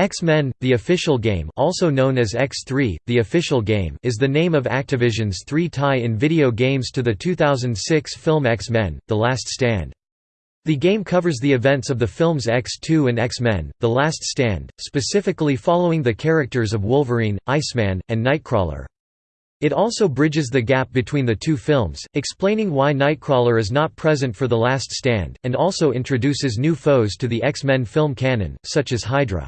X-Men, the official game also known as X3, the official game is the name of Activision's three tie-in video games to the 2006 film X-Men, The Last Stand. The game covers the events of the films X2 and X-Men, The Last Stand, specifically following the characters of Wolverine, Iceman, and Nightcrawler. It also bridges the gap between the two films, explaining why Nightcrawler is not present for The Last Stand, and also introduces new foes to the X-Men film canon, such as Hydra.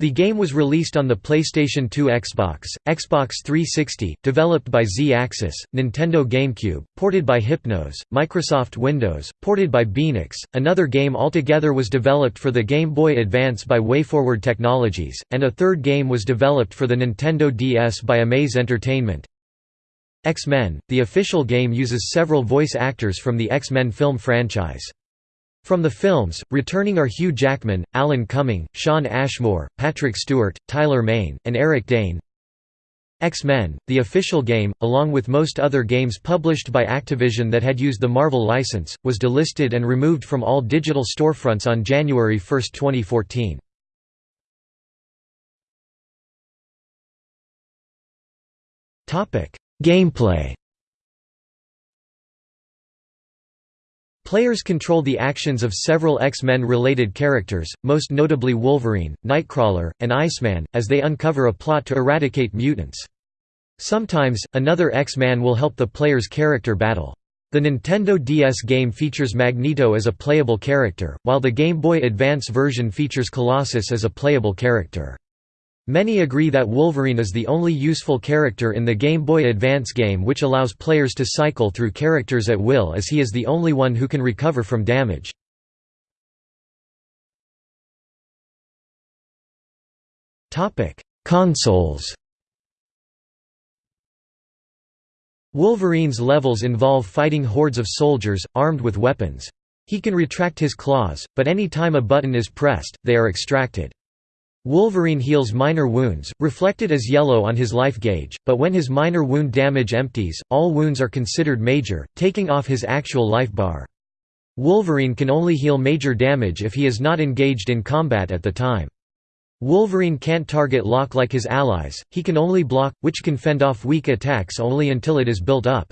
The game was released on the PlayStation 2 Xbox, Xbox 360, developed by Z-Axis, Nintendo GameCube, ported by Hypnos, Microsoft Windows, ported by Beenox. Another game altogether was developed for the Game Boy Advance by WayForward Technologies, and a third game was developed for the Nintendo DS by Amaze Entertainment. X-Men, the official game uses several voice actors from the X-Men film franchise. From the films, returning are Hugh Jackman, Alan Cumming, Shawn Ashmore, Patrick Stewart, Tyler Mane, and Eric Dane. X-Men, the official game, along with most other games published by Activision that had used the Marvel license, was delisted and removed from all digital storefronts on January 1, 2014. Gameplay Players control the actions of several X-Men related characters, most notably Wolverine, Nightcrawler, and Iceman, as they uncover a plot to eradicate mutants. Sometimes, another X-Man will help the player's character battle. The Nintendo DS game features Magneto as a playable character, while the Game Boy Advance version features Colossus as a playable character. Many agree that Wolverine is the only useful character in the Game Boy Advance game which allows players to cycle through characters at will as he is the only one who can recover from damage. Consoles Wolverine's levels involve fighting hordes of soldiers, armed with weapons. He can retract his claws, but any time a button is pressed, they are extracted. Wolverine heals minor wounds, reflected as yellow on his life gauge, but when his minor wound damage empties, all wounds are considered major, taking off his actual life bar. Wolverine can only heal major damage if he is not engaged in combat at the time. Wolverine can't target lock like his allies, he can only block, which can fend off weak attacks only until it is built up.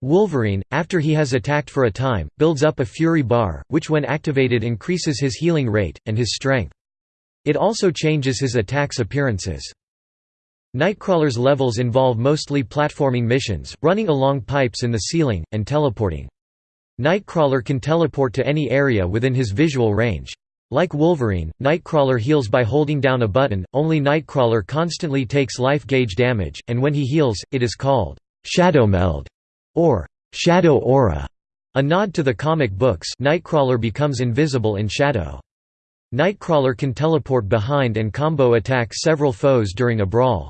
Wolverine, after he has attacked for a time, builds up a Fury bar, which when activated increases his healing rate, and his strength. It also changes his attack's appearances. Nightcrawler's levels involve mostly platforming missions, running along pipes in the ceiling, and teleporting. Nightcrawler can teleport to any area within his visual range. Like Wolverine, Nightcrawler heals by holding down a button, only Nightcrawler constantly takes life gauge damage, and when he heals, it is called Shadow Meld or Shadow Aura. A nod to the comic books Nightcrawler becomes invisible in shadow. Nightcrawler can teleport behind and combo attack several foes during a brawl.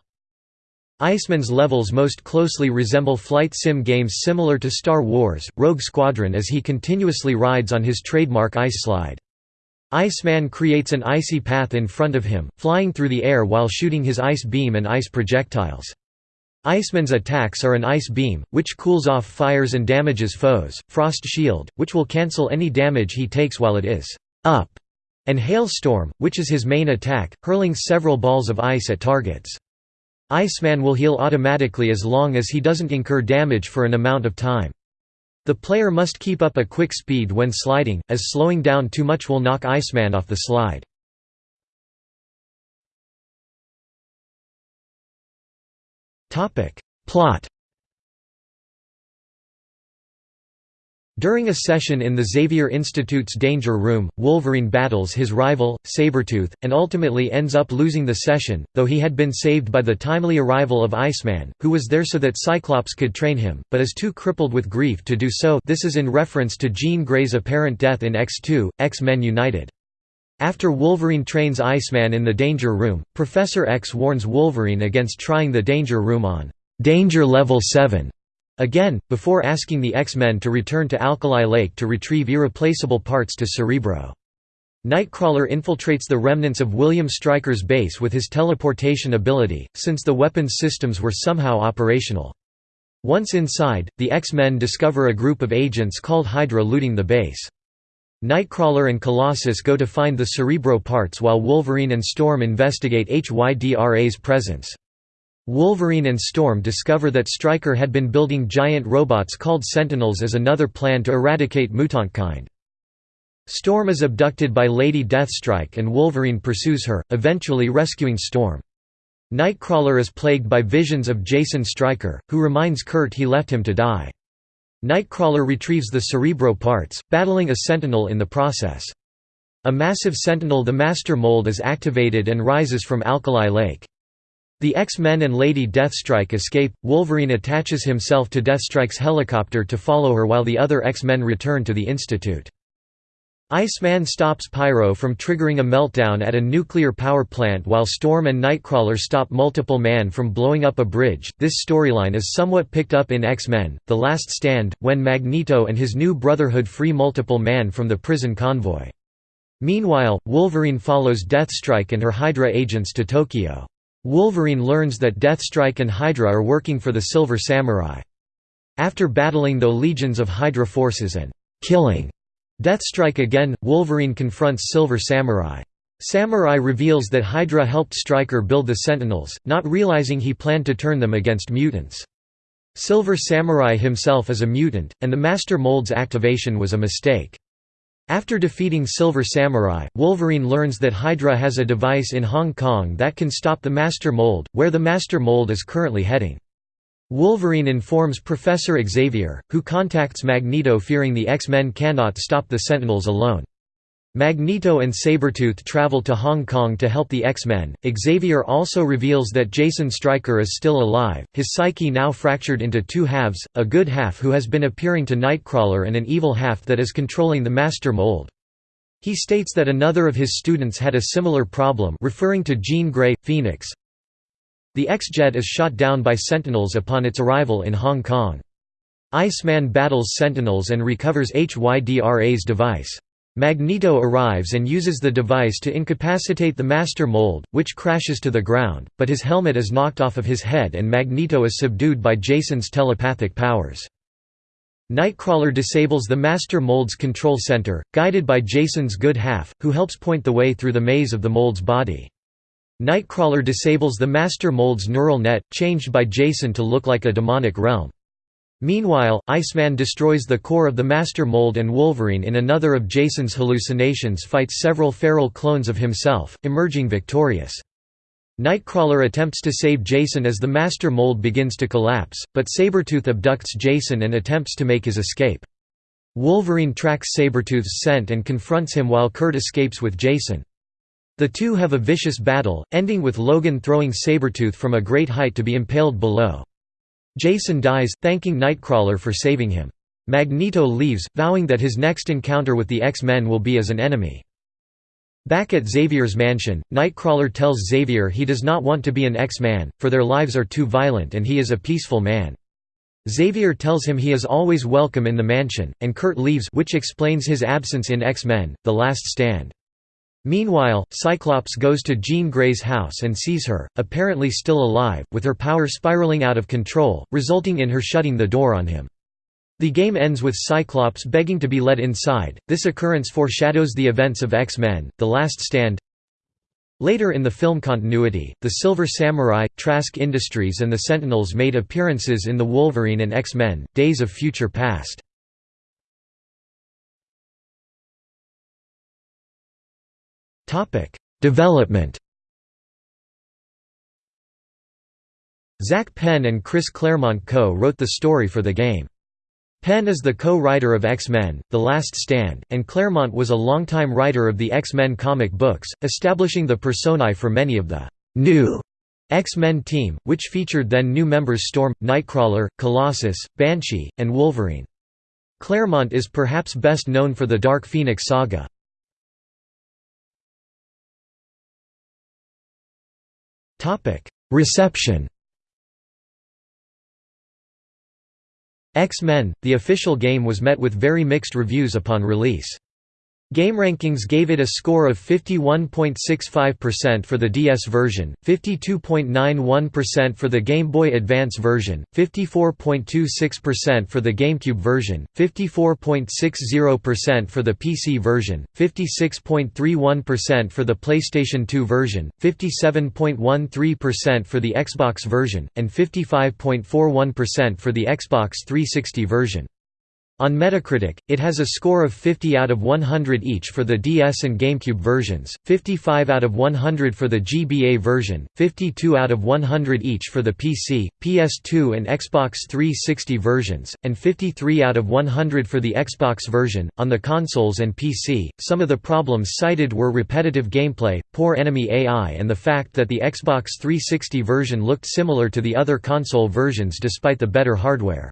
Iceman's levels most closely resemble flight sim games similar to Star Wars, Rogue Squadron as he continuously rides on his trademark ice slide. Iceman creates an icy path in front of him, flying through the air while shooting his ice beam and ice projectiles. Iceman's attacks are an ice beam, which cools off fires and damages foes, frost shield, which will cancel any damage he takes while it is up, and Hailstorm, which is his main attack, hurling several balls of ice at targets. Iceman will heal automatically as long as he doesn't incur damage for an amount of time. The player must keep up a quick speed when sliding, as slowing down too much will knock Iceman off the slide. Plot During a session in the Xavier Institute's Danger Room, Wolverine battles his rival, Sabretooth, and ultimately ends up losing the session, though he had been saved by the timely arrival of Iceman, who was there so that Cyclops could train him, but is too crippled with grief to do so this is in reference to Jean Grey's apparent death in X2, X-Men United. After Wolverine trains Iceman in the Danger Room, Professor X warns Wolverine against trying the Danger Room on Danger Level 7 Again, before asking the X-Men to return to Alkali Lake to retrieve irreplaceable parts to Cerebro. Nightcrawler infiltrates the remnants of William Stryker's base with his teleportation ability, since the weapons systems were somehow operational. Once inside, the X-Men discover a group of agents called Hydra looting the base. Nightcrawler and Colossus go to find the Cerebro parts while Wolverine and Storm investigate HYDRA's presence. Wolverine and Storm discover that Stryker had been building giant robots called Sentinels as another plan to eradicate mutantkind. Storm is abducted by Lady Deathstrike and Wolverine pursues her, eventually rescuing Storm. Nightcrawler is plagued by visions of Jason Stryker, who reminds Kurt he left him to die. Nightcrawler retrieves the Cerebro parts, battling a Sentinel in the process. A massive Sentinel the Master Mold is activated and rises from Alkali Lake. The X-Men and Lady Deathstrike escape, Wolverine attaches himself to Deathstrike's helicopter to follow her while the other X-Men return to the Institute. Iceman stops Pyro from triggering a meltdown at a nuclear power plant while Storm and Nightcrawler stop Multiple Man from blowing up a bridge. This storyline is somewhat picked up in X-Men: The Last Stand, when Magneto and his new Brotherhood free Multiple Man from the prison convoy. Meanwhile, Wolverine follows Deathstrike and her Hydra agents to Tokyo. Wolverine learns that Deathstrike and Hydra are working for the Silver Samurai. After battling the legions of Hydra forces and killing Deathstrike again, Wolverine confronts Silver Samurai. Samurai reveals that Hydra helped Stryker build the Sentinels, not realizing he planned to turn them against mutants. Silver Samurai himself is a mutant, and the Master Mold's activation was a mistake. After defeating Silver Samurai, Wolverine learns that Hydra has a device in Hong Kong that can stop the Master Mold, where the Master Mold is currently heading. Wolverine informs Professor Xavier, who contacts Magneto fearing the X-Men cannot stop the Sentinels alone. Magneto and Sabretooth travel to Hong Kong to help the X-Men. Xavier also reveals that Jason Stryker is still alive, his psyche now fractured into two halves, a good half who has been appearing to Nightcrawler and an evil half that is controlling the Master Mold. He states that another of his students had a similar problem referring to Jean Grey, Phoenix, the X-Jet is shot down by Sentinels upon its arrival in Hong Kong. Iceman battles Sentinels and recovers HYDRA's device. Magneto arrives and uses the device to incapacitate the Master Mold, which crashes to the ground, but his helmet is knocked off of his head and Magneto is subdued by Jason's telepathic powers. Nightcrawler disables the Master Mold's control center, guided by Jason's good half, who helps point the way through the maze of the Mold's body. Nightcrawler disables the Master Mold's neural net, changed by Jason to look like a demonic realm. Meanwhile, Iceman destroys the core of the Master Mold and Wolverine in another of Jason's hallucinations fights several feral clones of himself, emerging victorious. Nightcrawler attempts to save Jason as the Master Mold begins to collapse, but Sabretooth abducts Jason and attempts to make his escape. Wolverine tracks Sabretooth's scent and confronts him while Kurt escapes with Jason. The two have a vicious battle, ending with Logan throwing Sabretooth from a great height to be impaled below. Jason dies, thanking Nightcrawler for saving him. Magneto leaves, vowing that his next encounter with the X-Men will be as an enemy. Back at Xavier's mansion, Nightcrawler tells Xavier he does not want to be an X-Man, for their lives are too violent and he is a peaceful man. Xavier tells him he is always welcome in the mansion, and Kurt leaves which explains his absence in X-Men, The Last Stand. Meanwhile, Cyclops goes to Jean Grey's house and sees her, apparently still alive, with her power spiraling out of control, resulting in her shutting the door on him. The game ends with Cyclops begging to be let inside. This occurrence foreshadows the events of X-Men: The Last Stand. Later in the film continuity, the Silver Samurai, Trask Industries and the Sentinels made appearances in the Wolverine and X-Men: Days of Future Past. Topic: Development. Zak Penn and Chris Claremont co-wrote the story for the game. Penn is the co-writer of X-Men, The Last Stand, and Claremont was a longtime writer of the X-Men comic books, establishing the personae for many of the new X-Men team, which featured then new members Storm, Nightcrawler, Colossus, Banshee, and Wolverine. Claremont is perhaps best known for the Dark Phoenix saga. Reception X-Men, the official game was met with very mixed reviews upon release. GameRankings gave it a score of 51.65% for the DS version, 52.91% for the Game Boy Advance version, 54.26% for the GameCube version, 54.60% for the PC version, 56.31% for the PlayStation 2 version, 57.13% for the Xbox version, and 55.41% for the Xbox 360 version. On Metacritic, it has a score of 50 out of 100 each for the DS and GameCube versions, 55 out of 100 for the GBA version, 52 out of 100 each for the PC, PS2 and Xbox 360 versions, and 53 out of 100 for the Xbox version. On the consoles and PC, some of the problems cited were repetitive gameplay, poor enemy AI, and the fact that the Xbox 360 version looked similar to the other console versions despite the better hardware.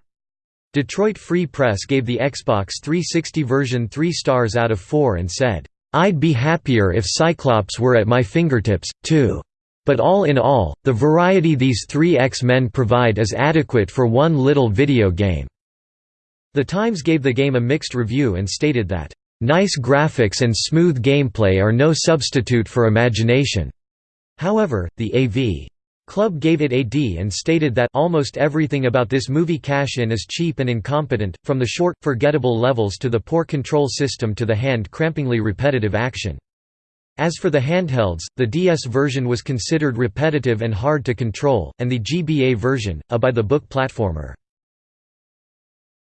Detroit Free Press gave the Xbox 360 version 3 stars out of 4 and said, "'I'd be happier if Cyclops were at my fingertips, too. But all in all, the variety these three X-Men provide is adequate for one little video game." The Times gave the game a mixed review and stated that, "'Nice graphics and smooth gameplay are no substitute for imagination." However, the AV Club gave it a D and stated that almost everything about this movie cash-in is cheap and incompetent, from the short, forgettable levels to the poor control system to the hand-crampingly repetitive action. As for the handhelds, the DS version was considered repetitive and hard to control, and the GBA version, a by-the-book platformer.